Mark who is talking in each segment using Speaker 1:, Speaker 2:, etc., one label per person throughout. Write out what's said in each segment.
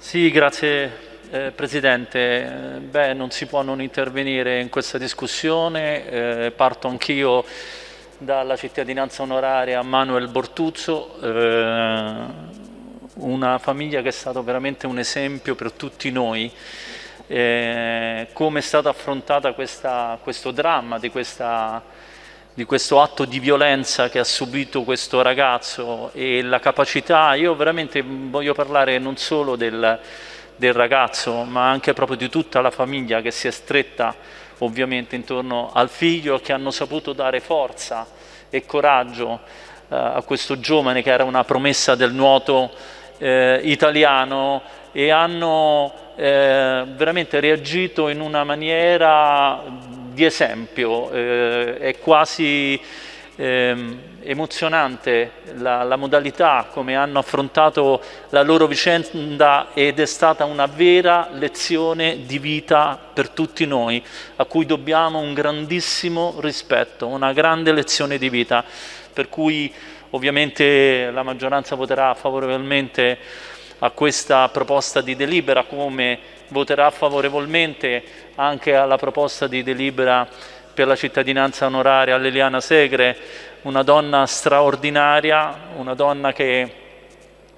Speaker 1: Sì, grazie eh, Presidente. Beh, non si può non intervenire in questa discussione. Eh, parto anch'io dalla cittadinanza onoraria Manuel Bortuzzo, eh, una famiglia che è stata veramente un esempio per tutti noi. Eh, come è stato affrontata questa, questo dramma di questa di questo atto di violenza che ha subito questo ragazzo e la capacità, io veramente voglio parlare non solo del, del ragazzo ma anche proprio di tutta la famiglia che si è stretta ovviamente intorno al figlio che hanno saputo dare forza e coraggio eh, a questo giovane che era una promessa del nuoto eh, italiano e hanno eh, veramente reagito in una maniera di esempio, eh, è quasi eh, emozionante la, la, modalità come hanno affrontato la loro vicenda ed è stata una vera lezione di vita per tutti noi a cui dobbiamo un grandissimo rispetto, una grande lezione di vita per cui ovviamente la maggioranza voterà favorevolmente a questa proposta di delibera come voterà favorevolmente anche alla proposta di delibera per la cittadinanza onoraria a Liliana Segre, una donna straordinaria, una donna che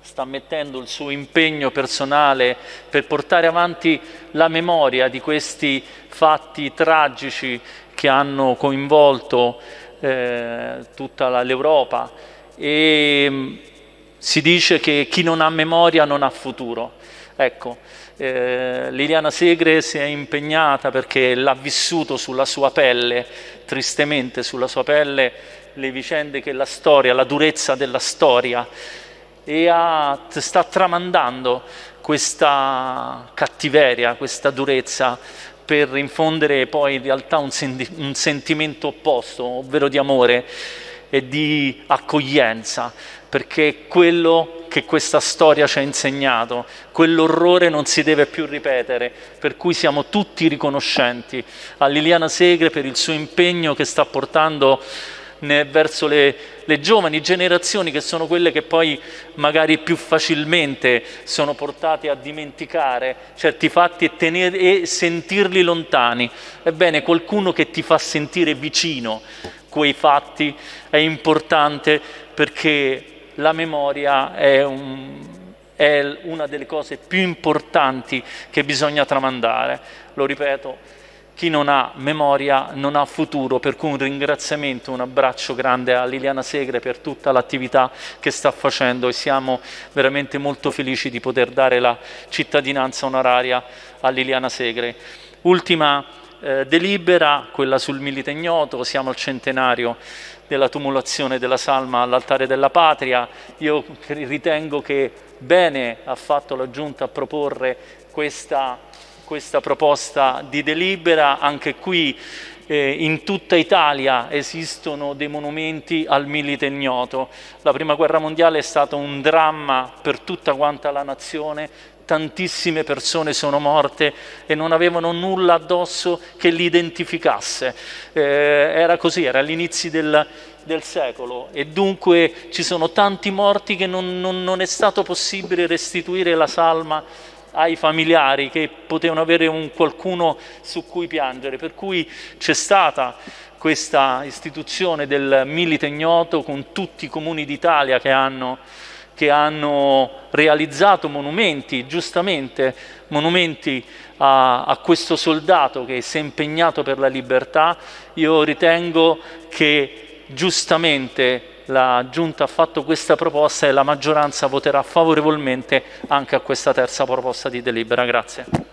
Speaker 1: sta mettendo il suo impegno personale per portare avanti la memoria di questi fatti tragici che hanno coinvolto eh, tutta l'Europa e si dice che chi non ha memoria non ha futuro. Ecco, eh, Liliana Segre si è impegnata perché l'ha vissuto sulla sua pelle, tristemente sulla sua pelle, le vicende che la storia, la durezza della storia. E ha, sta tramandando questa cattiveria, questa durezza per infondere poi in realtà un, sen un sentimento opposto, ovvero di amore e di accoglienza, perché quello che questa storia ci ha insegnato, quell'orrore non si deve più ripetere, per cui siamo tutti riconoscenti a Liliana Segre per il suo impegno che sta portando verso le, le, giovani generazioni che sono quelle che poi magari più facilmente sono portate a dimenticare certi fatti e, tenere, e sentirli lontani. Ebbene, qualcuno che ti fa sentire vicino quei fatti è importante perché la memoria è, un, è una delle cose più importanti che bisogna tramandare. Lo ripeto, chi non ha memoria non ha futuro, per cui un ringraziamento, un abbraccio grande a Liliana Segre per tutta l'attività che sta facendo e siamo veramente molto felici di poter dare la cittadinanza onoraria a Liliana Segre. Ultima eh, delibera, quella sul Milite Ignoto, siamo al centenario della tumulazione della salma all'altare della patria. Io ritengo che bene ha fatto la Giunta a proporre questa, questa proposta di delibera, anche qui eh, in tutta Italia esistono dei monumenti al milite ignoto. La prima guerra mondiale è stato un dramma per tutta quanta la nazione, tantissime persone sono morte e non avevano nulla addosso che li identificasse. Eh, era così, era all'inizio del, del, secolo e dunque ci sono tanti morti che non, non, non è stato possibile restituire la salma ai familiari che potevano avere un qualcuno su cui piangere, per cui c'è stata questa istituzione del Milite Ignoto con tutti i comuni d'Italia che hanno che hanno realizzato monumenti, giustamente monumenti a, a, questo soldato che si è impegnato per la libertà, io ritengo che giustamente la Giunta ha fatto questa proposta e la maggioranza voterà favorevolmente anche a questa terza proposta di delibera. Grazie.